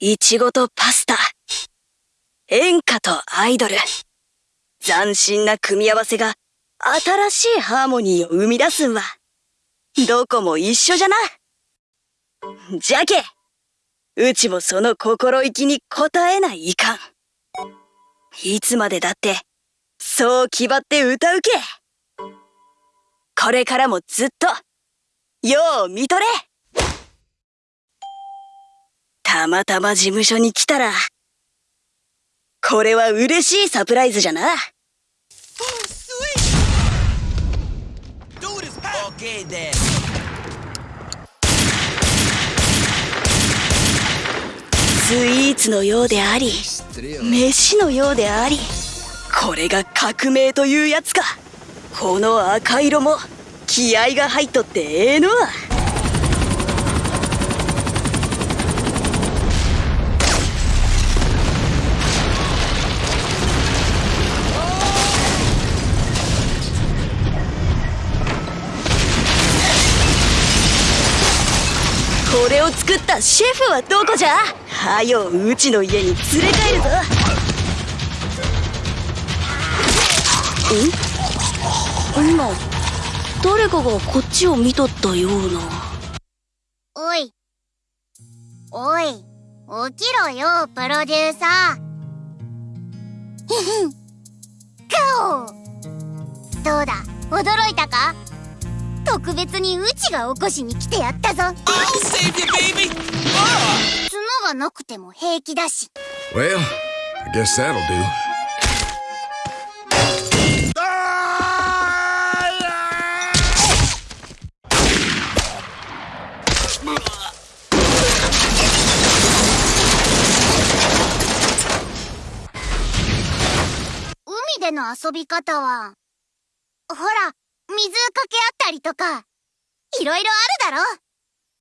いちごとパスタ。演歌とアイドル。斬新な組み合わせが新しいハーモニーを生み出すんは。どこも一緒じゃな。じゃけ、うちもその心意気に応えないいかん。いつまでだって、そう気張って歌うけ。これからもずっと、よう見とれたまたま事務所に来たら、これは嬉しいサプライズじゃな。スイーツのようであり、飯のようであり、これが革命というやつか。この赤色も気合が入っとってええのこれを作ったシェフはどこじゃ？はようちの家に連れ帰るぞ。ん今誰かがこっちを見とったような。おい。おい。起きろよプロデューサー。ガオどうだ？驚いたか？特別にうちが起こしに来てやったぞ。I'll save you, baby! 角がなくても平気だし。Well, I guess that'll do. 海での遊び方はほら水かけ合ったりとかいろいろあるだろ。